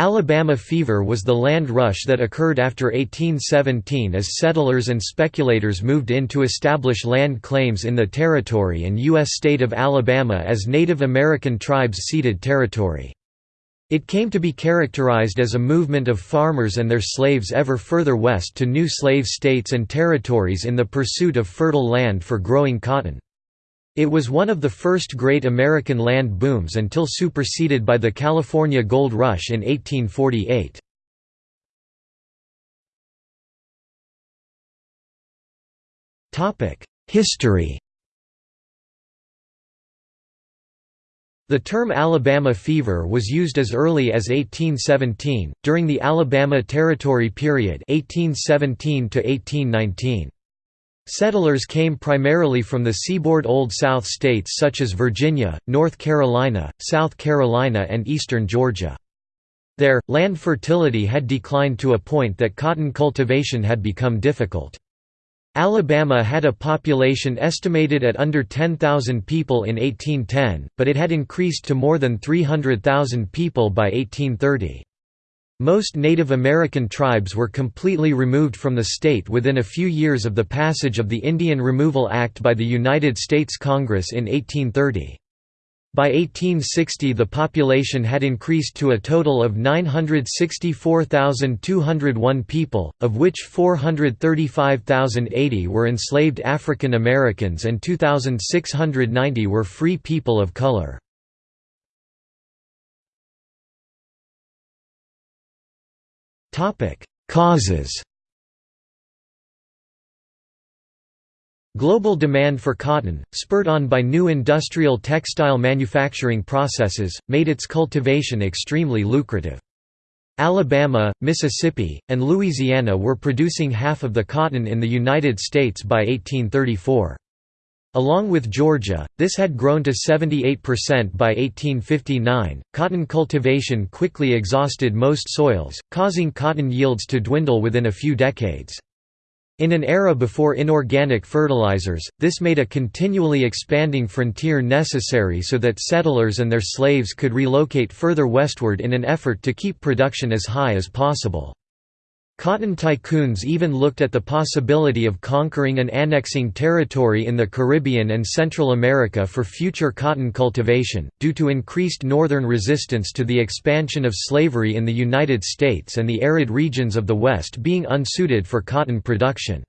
Alabama fever was the land rush that occurred after 1817 as settlers and speculators moved in to establish land claims in the territory and U.S. state of Alabama as Native American tribes ceded territory. It came to be characterized as a movement of farmers and their slaves ever further west to new slave states and territories in the pursuit of fertile land for growing cotton. It was one of the first great American land booms until superseded by the California Gold Rush in 1848. History The term Alabama fever was used as early as 1817, during the Alabama Territory period 1817 to 1819. Settlers came primarily from the seaboard Old South states such as Virginia, North Carolina, South Carolina and eastern Georgia. There, land fertility had declined to a point that cotton cultivation had become difficult. Alabama had a population estimated at under 10,000 people in 1810, but it had increased to more than 300,000 people by 1830. Most Native American tribes were completely removed from the state within a few years of the passage of the Indian Removal Act by the United States Congress in 1830. By 1860 the population had increased to a total of 964,201 people, of which 435,080 were enslaved African Americans and 2,690 were free people of color. Causes Global demand for cotton, spurred on by new industrial textile manufacturing processes, made its cultivation extremely lucrative. Alabama, Mississippi, and Louisiana were producing half of the cotton in the United States by 1834. Along with Georgia, this had grown to 78% by 1859. Cotton cultivation quickly exhausted most soils, causing cotton yields to dwindle within a few decades. In an era before inorganic fertilizers, this made a continually expanding frontier necessary so that settlers and their slaves could relocate further westward in an effort to keep production as high as possible. Cotton tycoons even looked at the possibility of conquering and annexing territory in the Caribbean and Central America for future cotton cultivation, due to increased northern resistance to the expansion of slavery in the United States and the arid regions of the West being unsuited for cotton production.